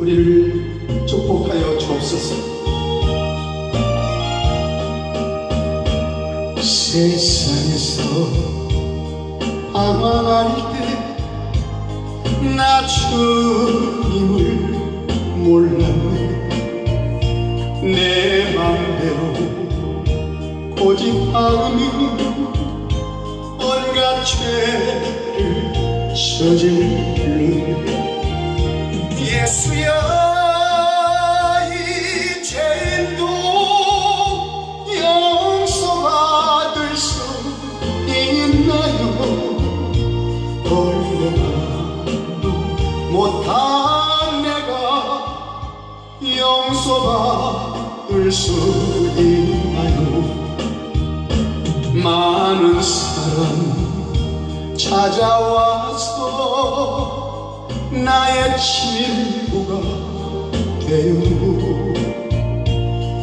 우리를 축복하여 주옵소서. 세상에서 아마할 때 나 주님을 몰랐네. 내 맘대로 마음이 온갖 죄를 저질르네 예수여 이 죄도 용서받을 수 있나요? 얼마나? 못한 내가 용서받을 수 있나요? 많은 사람 찾아와서 나의 친구가 되어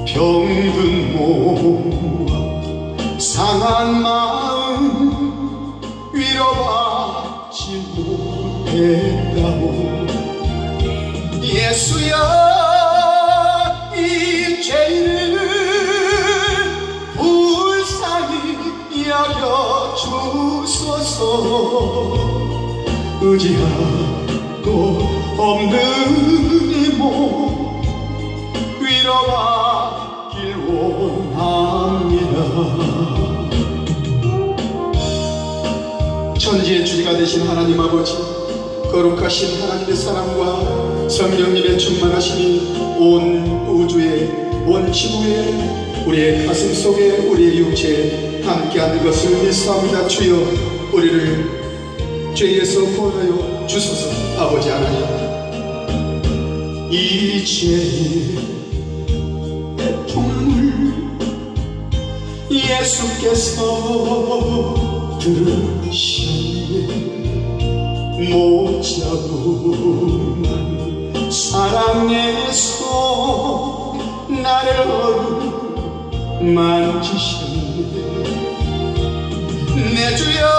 병든 몸과 상한 마음 위로받지 못했다고. 예수여 이 죄를 불쌍히 여겨 주소서. 의지하 원합니다 천지의 주가 되신 하나님 아버지 거룩하신 하나님의 사랑과 성령님의 충만하심이 온 우주에 온 지구에 우리의 가슴 속에 우리의 육체에 함께하는 것을 믿사옵니다. 주여 우리를 죄에서 구원하여 주소서 아버지 하나님. 이죄 예수께서 들으시네 못 잡은 사랑에서 나를 만지셨네 내 주여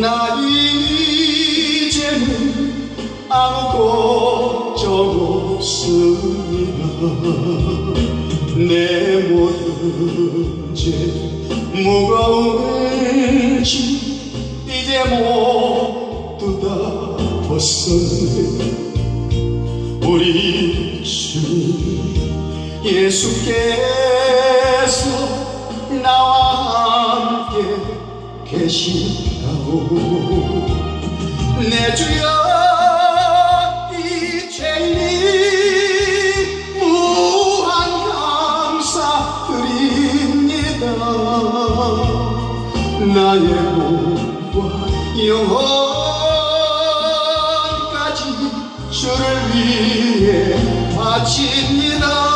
나 이제는 아무 걱정 없습니다. 내 모든 죄 무거운 짐 이제 모두 다 벗었네 우리 주 예수께 계신다고 내 주여 이 죄인이 무한 감사드립니다. 나의 몸과 영혼까지 주를 위해 바칩니다